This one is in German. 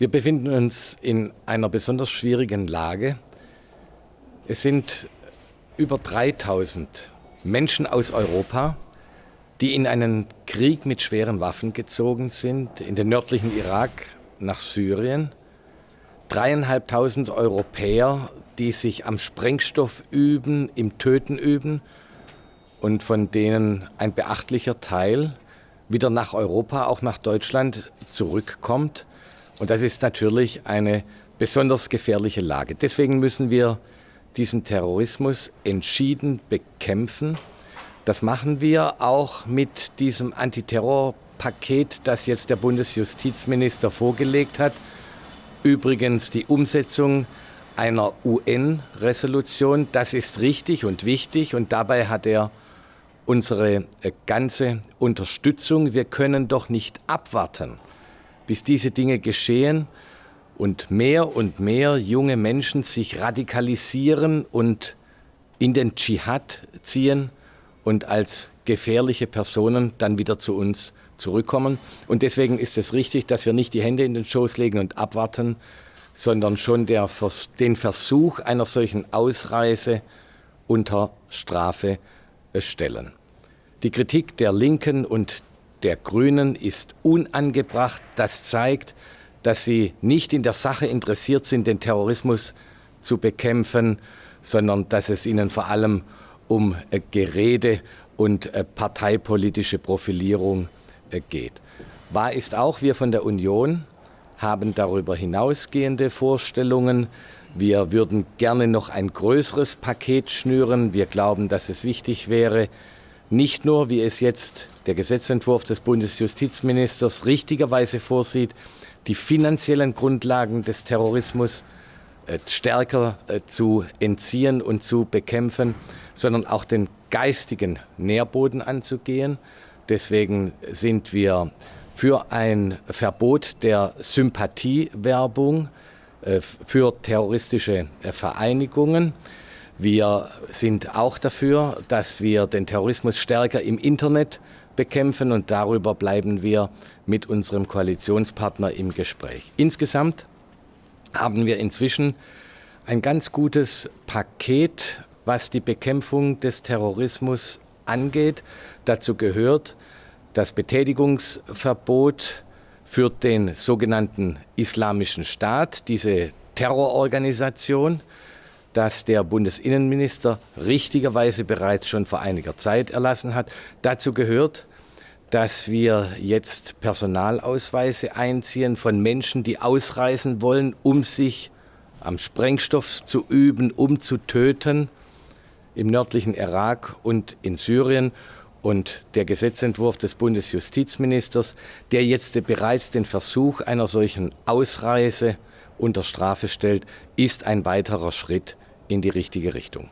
Wir befinden uns in einer besonders schwierigen Lage. Es sind über 3000 Menschen aus Europa, die in einen Krieg mit schweren Waffen gezogen sind, in den nördlichen Irak nach Syrien. Dreieinhalbtausend Europäer, die sich am Sprengstoff üben, im Töten üben und von denen ein beachtlicher Teil wieder nach Europa, auch nach Deutschland zurückkommt. Und das ist natürlich eine besonders gefährliche Lage. Deswegen müssen wir diesen Terrorismus entschieden bekämpfen. Das machen wir auch mit diesem Antiterrorpaket, das jetzt der Bundesjustizminister vorgelegt hat. Übrigens die Umsetzung einer UN-Resolution, das ist richtig und wichtig und dabei hat er unsere äh, ganze Unterstützung. Wir können doch nicht abwarten, bis diese Dinge geschehen und mehr und mehr junge Menschen sich radikalisieren und in den Dschihad ziehen und als gefährliche Personen dann wieder zu uns zurückkommen. Und deswegen ist es richtig, dass wir nicht die Hände in den Schoß legen und abwarten, sondern schon der, den Versuch einer solchen Ausreise unter Strafe stellen. Die Kritik der Linken und der Grünen ist unangebracht. Das zeigt, dass sie nicht in der Sache interessiert sind, den Terrorismus zu bekämpfen, sondern dass es ihnen vor allem um äh, Gerede und äh, parteipolitische Profilierung äh, geht. Wahr ist auch, wir von der Union haben darüber hinausgehende Vorstellungen. Wir würden gerne noch ein größeres Paket schnüren. Wir glauben, dass es wichtig wäre, nicht nur, wie es jetzt der Gesetzentwurf des Bundesjustizministers richtigerweise vorsieht, die finanziellen Grundlagen des Terrorismus äh, stärker äh, zu entziehen und zu bekämpfen, sondern auch den geistigen Nährboden anzugehen. Deswegen sind wir für ein Verbot der Sympathiewerbung äh, für terroristische Vereinigungen. Wir sind auch dafür, dass wir den Terrorismus stärker im Internet bekämpfen und darüber bleiben wir mit unserem Koalitionspartner im Gespräch. Insgesamt haben wir inzwischen ein ganz gutes Paket, was die Bekämpfung des Terrorismus angeht. Dazu gehört das Betätigungsverbot für den sogenannten Islamischen Staat, diese Terrororganisation das der Bundesinnenminister richtigerweise bereits schon vor einiger Zeit erlassen hat. Dazu gehört, dass wir jetzt Personalausweise einziehen von Menschen, die ausreisen wollen, um sich am Sprengstoff zu üben, um zu töten im nördlichen Irak und in Syrien. Und der Gesetzentwurf des Bundesjustizministers, der jetzt bereits den Versuch einer solchen Ausreise unter Strafe stellt, ist ein weiterer Schritt in die richtige Richtung.